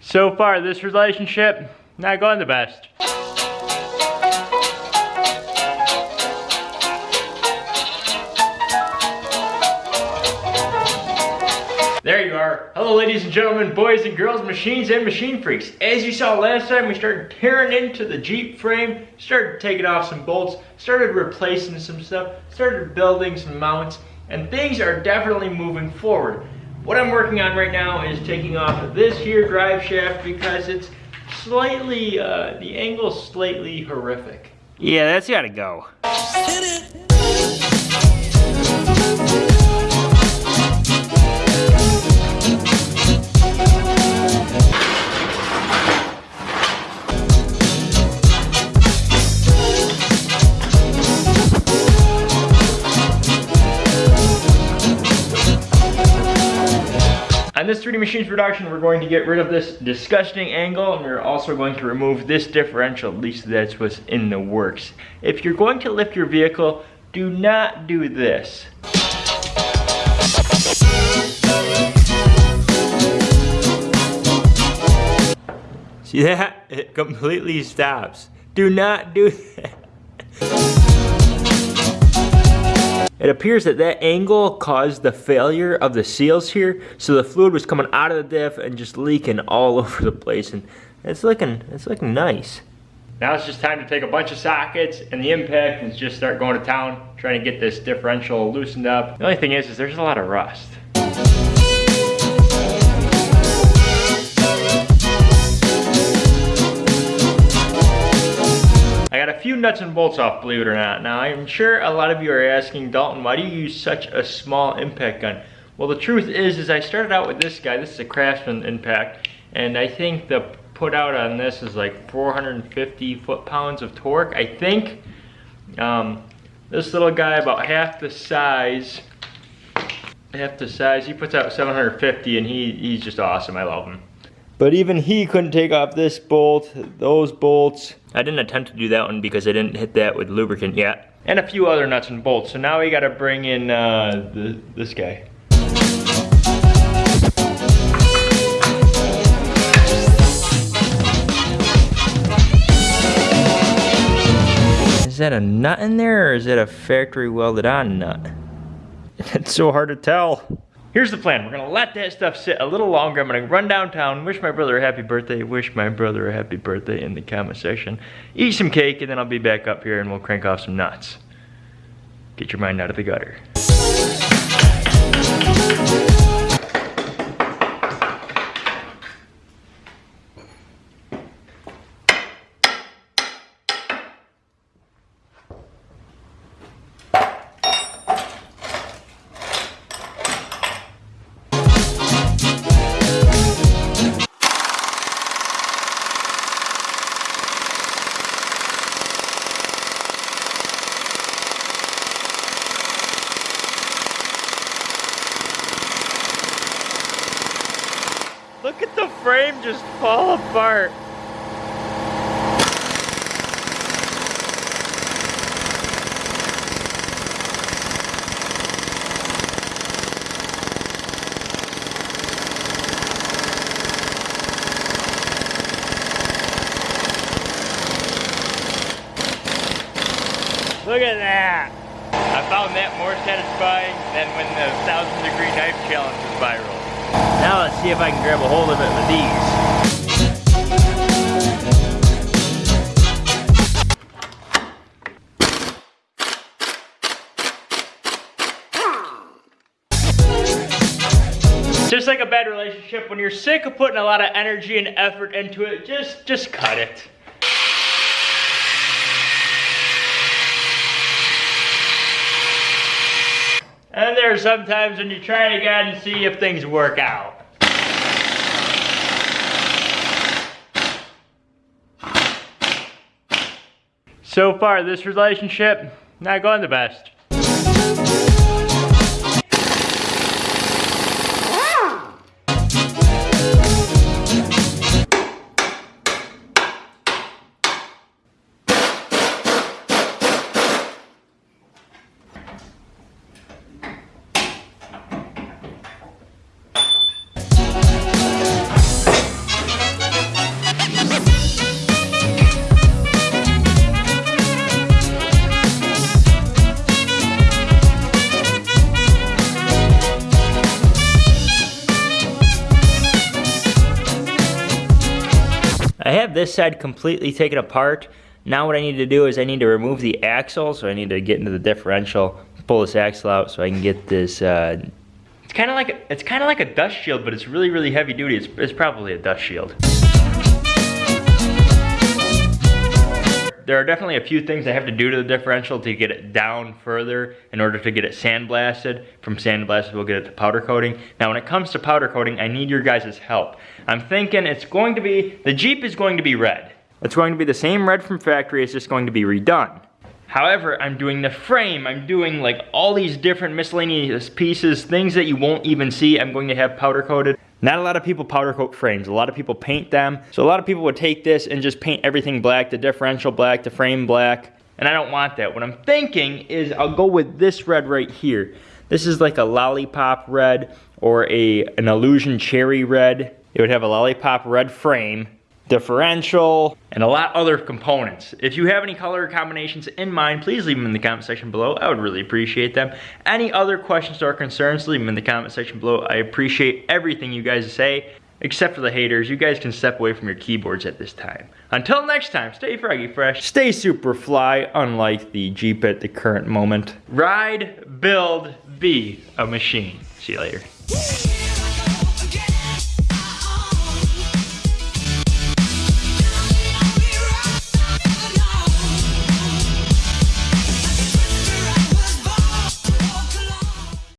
So far, this relationship, not going the best. There you are. Hello ladies and gentlemen, boys and girls, machines and machine freaks. As you saw last time, we started tearing into the Jeep frame, started taking off some bolts, started replacing some stuff, started building some mounts, and things are definitely moving forward. What I'm working on right now is taking off this here drive shaft because it's slightly, uh, the angle's slightly horrific. Yeah, that's gotta go. On this 3D Machines production, we're going to get rid of this disgusting angle and we're also going to remove this differential, at least that's what's in the works. If you're going to lift your vehicle, do not do this. See that? It completely stops. Do not do that. It appears that that angle caused the failure of the seals here, so the fluid was coming out of the diff and just leaking all over the place, and it's looking, it's looking nice. Now it's just time to take a bunch of sockets and the impact and just start going to town, trying to get this differential loosened up. The only thing is, is there's a lot of rust. Nuts and bolts off, believe it or not. Now, I'm sure a lot of you are asking, Dalton, why do you use such a small impact gun? Well, the truth is, is I started out with this guy. This is a Craftsman impact, and I think the put out on this is like 450 foot-pounds of torque, I think. Um, this little guy, about half the size, half the size, he puts out 750, and he, he's just awesome. I love him. But even he couldn't take off this bolt, those bolts. I didn't attempt to do that one because I didn't hit that with lubricant yet. And a few other nuts and bolts. So now we gotta bring in uh, the, this guy. Is that a nut in there or is it a factory welded on nut? It's so hard to tell. Here's the plan. We're gonna let that stuff sit a little longer. I'm gonna run downtown, wish my brother a happy birthday, wish my brother a happy birthday in the comment section, eat some cake, and then I'll be back up here and we'll crank off some nuts. Get your mind out of the gutter. Look at the frame just fall apart. Look at that. I found that more satisfying than when the thousand degree knife challenge was viral. Now let's see if I can grab a hold of it with these. Just like a bad relationship, when you're sick of putting a lot of energy and effort into it, just just cut it. And there's sometimes when you try it again and see if things work out. So far, this relationship, not going the best. Have this side completely taken apart. Now what I need to do is I need to remove the axle, so I need to get into the differential, pull this axle out so I can get this, uh, it's kind of like, a, it's kind of like a dust shield, but it's really, really heavy duty. It's, it's probably a dust shield. There are definitely a few things I have to do to the differential to get it down further in order to get it sandblasted. From sandblasted, we'll get it to powder coating. Now, when it comes to powder coating, I need your guys' help. I'm thinking it's going to be, the Jeep is going to be red. It's going to be the same red from factory, it's just going to be redone. However, I'm doing the frame, I'm doing like all these different miscellaneous pieces, things that you won't even see, I'm going to have powder coated. Not a lot of people powder coat frames. A lot of people paint them. So a lot of people would take this and just paint everything black, the differential black, the frame black. And I don't want that. What I'm thinking is I'll go with this red right here. This is like a lollipop red or a an illusion cherry red. It would have a lollipop red frame differential, and a lot other components. If you have any color combinations in mind, please leave them in the comment section below. I would really appreciate them. Any other questions or concerns, leave them in the comment section below. I appreciate everything you guys say, except for the haters. You guys can step away from your keyboards at this time. Until next time, stay froggy fresh, stay super fly, unlike the Jeep at the current moment. Ride, build, be a machine. See you later.